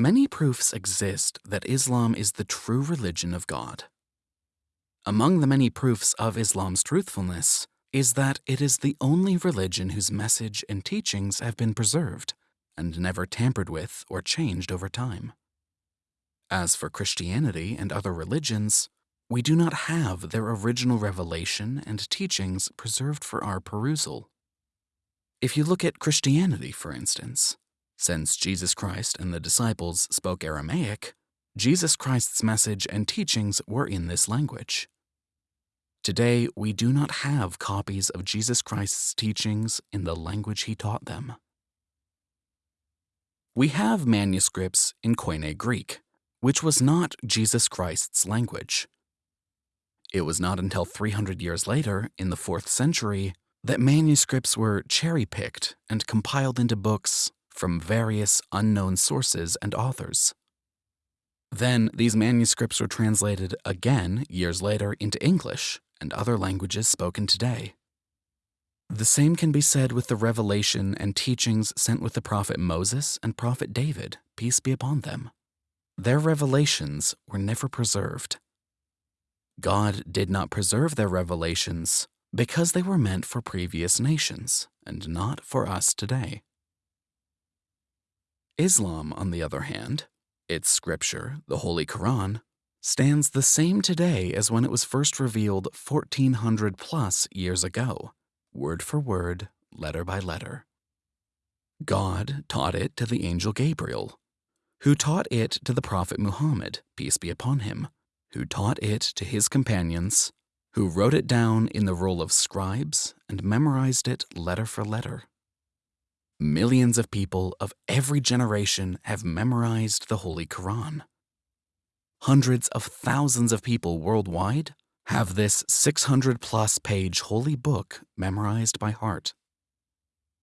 Many proofs exist that Islam is the true religion of God. Among the many proofs of Islam's truthfulness is that it is the only religion whose message and teachings have been preserved and never tampered with or changed over time. As for Christianity and other religions, we do not have their original revelation and teachings preserved for our perusal. If you look at Christianity, for instance, since Jesus Christ and the disciples spoke Aramaic, Jesus Christ's message and teachings were in this language. Today, we do not have copies of Jesus Christ's teachings in the language he taught them. We have manuscripts in Koine Greek, which was not Jesus Christ's language. It was not until 300 years later, in the 4th century, that manuscripts were cherry picked and compiled into books from various unknown sources and authors. Then these manuscripts were translated again years later into English and other languages spoken today. The same can be said with the revelation and teachings sent with the prophet Moses and prophet David, peace be upon them. Their revelations were never preserved. God did not preserve their revelations because they were meant for previous nations and not for us today. Islam, on the other hand, its scripture, the Holy Quran, stands the same today as when it was first revealed 1400 plus years ago, word for word, letter by letter. God taught it to the angel Gabriel, who taught it to the prophet Muhammad, peace be upon him, who taught it to his companions, who wrote it down in the role of scribes and memorized it letter for letter. Millions of people of every generation have memorized the Holy Quran. Hundreds of thousands of people worldwide have this 600 plus page holy book memorized by heart.